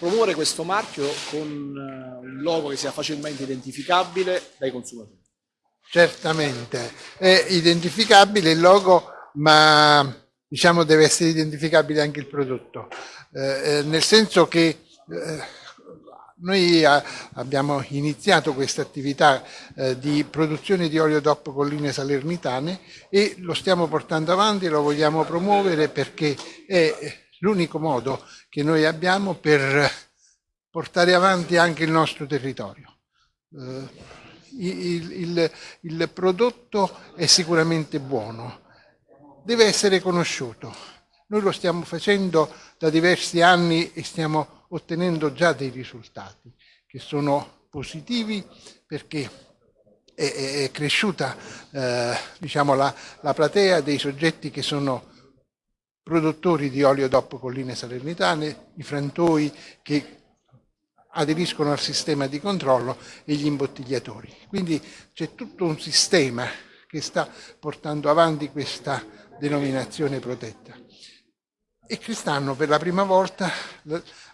promuovere questo marchio con eh, un logo che sia facilmente identificabile dai consumatori. Certamente, è identificabile il logo, ma diciamo deve essere identificabile anche il prodotto, eh, eh nel senso che eh, noi a, abbiamo iniziato questa attività eh, di produzione di olio DOP colline salernitane e lo stiamo portando avanti, lo vogliamo promuovere perché è l'unico modo che noi abbiamo per portare avanti anche il nostro territorio. Eh, il, il, il prodotto è sicuramente buono, deve essere conosciuto. Noi lo stiamo facendo da diversi anni e stiamo ottenendo già dei risultati che sono positivi perché è, è cresciuta eh, diciamo, la, la, platea dei soggetti che sono produttori di olio DOP colline salernitane, i frantoi che aderiscono al sistema di controllo e gli imbottigliatori. Quindi c'è tutto un sistema che sta portando avanti questa denominazione protetta. E quest'anno per la prima volta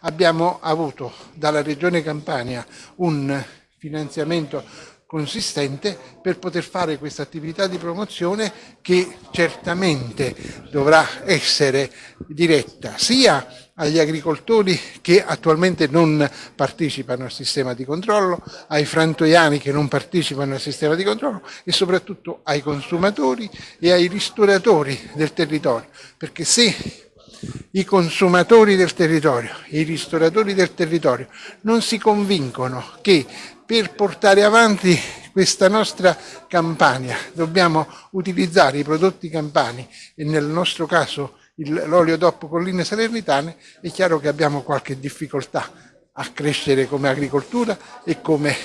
abbiamo avuto dalla Regione Campania un finanziamento consistente per poter fare questa attività di promozione che certamente dovrà essere diretta sia agli agricoltori che attualmente non partecipano al sistema di controllo, ai frantoiani che non partecipano al sistema di controllo e soprattutto ai consumatori e ai ristoratori del territorio, perché se i consumatori del territorio, i ristoratori del territorio non si convincono che per portare avanti questa nostra campagna dobbiamo utilizzare i prodotti campani e nel nostro caso l'olio DOP colline salernitane, è chiaro che abbiamo qualche difficoltà a crescere come agricoltura e come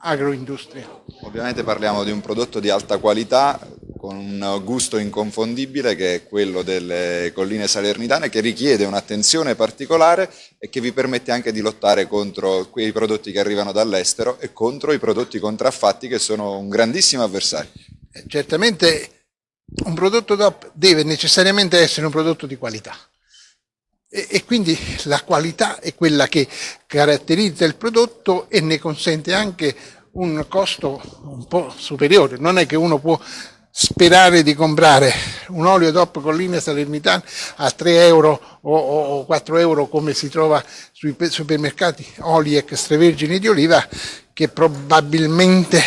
agroindustria. Ovviamente parliamo di un prodotto di alta qualità, con un gusto inconfondibile che è quello delle colline salernitane che richiede un'attenzione particolare e che vi permette anche di lottare contro quei prodotti che arrivano dall'estero e contro i prodotti contraffatti che sono un grandissimo avversario. Eh, certamente un prodotto DOP deve necessariamente essere un prodotto di qualità e, e quindi la qualità è quella che caratterizza il prodotto e ne consente anche un costo un po' superiore, non è che uno può sperare di comprare un olio DOP con linea salernitana a 3 euro o, o 4 euro come si trova sui supermercati oli extravergini di oliva che probabilmente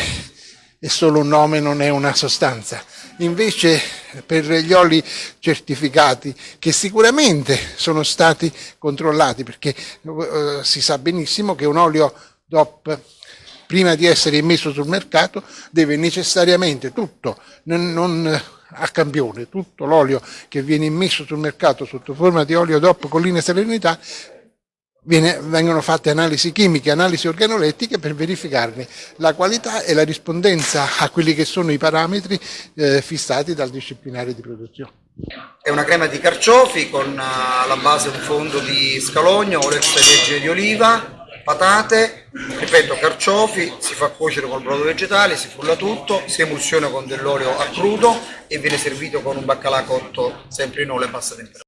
è solo un nome, non è una sostanza. Invece per gli oli certificati che sicuramente sono stati controllati perché uh, si sa benissimo che un olio DOP prima di essere immesso sul mercato deve necessariamente tutto, non, non a campione, tutto l'olio che viene immesso sul mercato sotto forma di olio DOP con linea serenità Viene, vengono fatte analisi chimiche, analisi organolettiche per verificarne la qualità e la rispondenza a quelli che sono i parametri eh, fissati dal disciplinare di produzione. È una crema di carciofi con uh, alla base un fondo di scalogno, olio extravergine di oliva, patate, ripeto carciofi, si fa cuocere col brodo vegetale, si frulla tutto, si emulsiona con dell'olio a crudo e viene servito con un baccalà cotto sempre in olio a bassa temperatura.